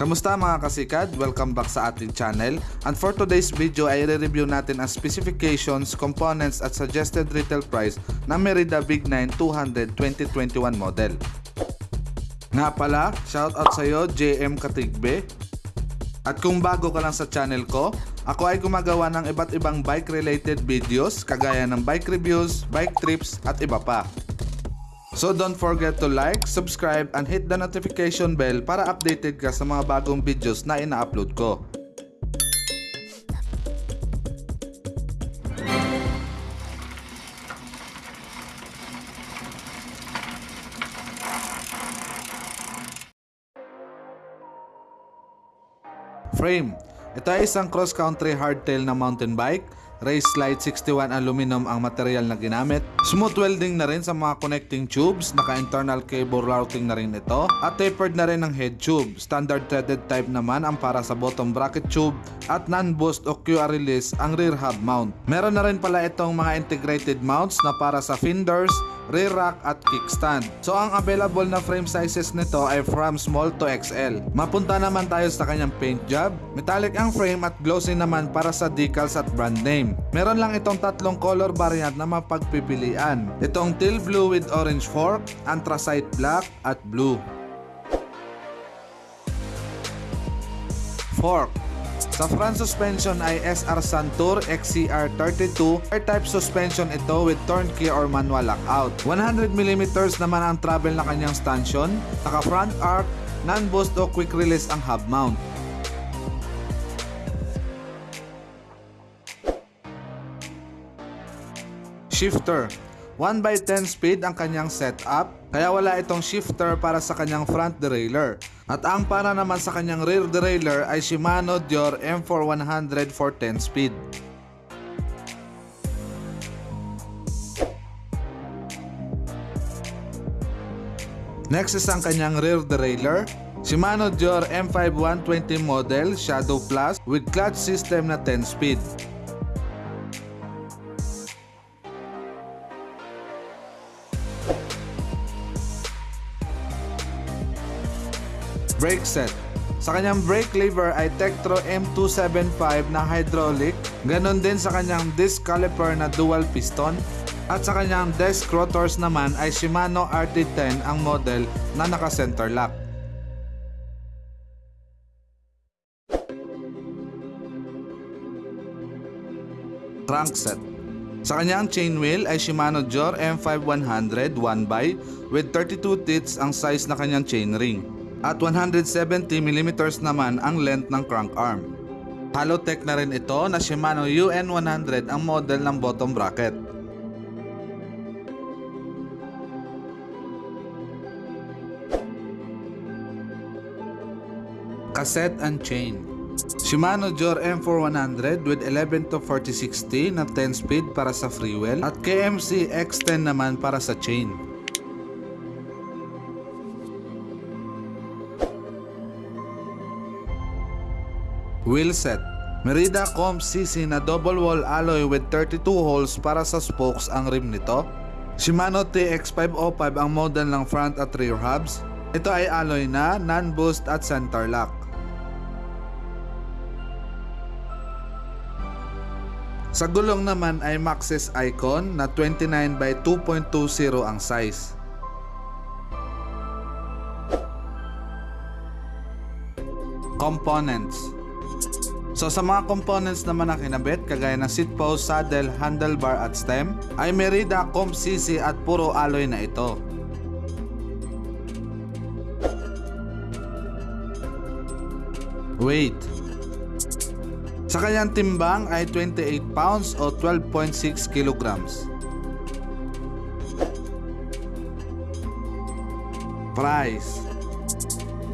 Kamusta mga kasikad? Welcome back sa ating channel. And for today's video ay re-review natin ang specifications, components at suggested retail price ng Merida Big 9 200 2021 model. Nga pala, shoutout sa iyo JM Katigbe. At kung bago ka lang sa channel ko, ako ay gumagawa ng iba't ibang bike related videos kagaya ng bike reviews, bike trips at iba pa. So don't forget to like, subscribe, and hit the notification bell para updated ka sa mga bagong videos na ina-upload ko. Frame. Ito ay isang cross-country hardtail na mountain bike. Race Slide 61 aluminum ang material na ginamit. Smooth welding na rin sa mga connecting tubes. Naka-internal cable routing na rin ito. At tapered na rin ang head tube. Standard threaded type naman ang para sa bottom bracket tube. At non-boost o QR release ang rear hub mount. Meron na rin pala itong mga integrated mounts na para sa fenders, rear rack at kickstand. So ang available na frame sizes nito ay from small to XL. Mapunta naman tayo sa kanyang paint job. Metallic ang frame at glossy naman para sa decals at brand name. Meron lang itong tatlong color variant na mapagpipilian. Itong teal blue with orange fork, anthracite black at blue. Fork sa front suspension ay SR Santur XCR32 air-type suspension ito with turnkey or manual lockout. 100mm naman ang travel na kanyang stanchion, naka front arc, non-boost o quick release ang hub mount. Shifter 1 by 10 speed ang kanyang setup, kaya wala itong shifter para sa kanyang front derailleur. At ang para naman sa kanyang rear derailleur ay Shimano Dior M4100 for 10 speed. Next is ang kanyang rear derailleur. Shimano Dior M5120 model Shadow Plus with clutch system na 10 speed. Brake set. Sa kanyang brake lever ay Tektro M275 na hydraulic, ganon din sa kanyang disc caliper na dual piston, at sa kanyang desk rotors naman ay Shimano RT10 ang model na naka-center lock. Crankset sa kanyang chain wheel ay Shimano Jor M5100 1x with 32 teeth ang size na kanyang chain ring at 170mm naman ang length ng crank arm. Halotech na rin ito na Shimano UN100 ang model ng bottom bracket. Cassette and chain Shimano Jor M4100 with 11 to 4060 na 10 speed para sa freewheel at KMC X10 naman para sa chain. Wheel set Merida Comp CC na double wall alloy with 32 holes para sa spokes ang rim nito. Shimano TX505 ang model ng front at rear hubs. Ito ay alloy na, non-boost at center lock. Sa gulong naman ay Maxxis Icon na 29 by 2.20 ang size. Components So sa mga components naman na kinabit, kagaya ng seat post, saddle, handlebar at stem, ay Merida Comp CC at puro alloy na ito. Weight Sa kanyang timbang ay 28 pounds o 12.6 kilograms. Price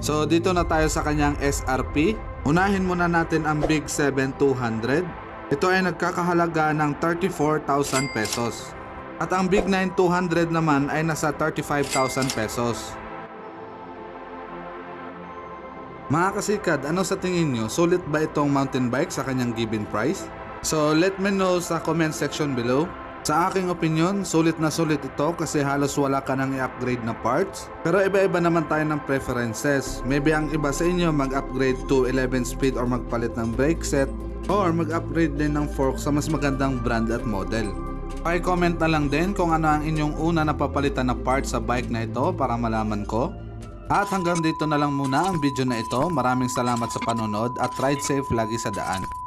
So dito na tayo sa kanyang SRP Unahin muna natin ang Big 7 200. Ito ay nagkakahalaga ng 34,000 pesos. At ang Big 9 200 naman ay nasa 35,000 pesos. Mga kasikad, ano sa tingin nyo? Sulit ba itong mountain bike sa kanyang given price? So let me know sa comment section below. Sa aking opinion, sulit na sulit ito kasi halos wala ka nang i-upgrade na parts. Pero iba-iba naman tayo ng preferences. Maybe ang iba sa inyo mag-upgrade to 11 speed or magpalit ng brake set or mag-upgrade din ng fork sa mas magandang brand at model. Paki-comment na lang din kung ano ang inyong una napapalitan na parts sa bike na ito para malaman ko. At hanggang dito na lang muna ang video na ito. Maraming salamat sa panonood at ride safe lagi sa daan.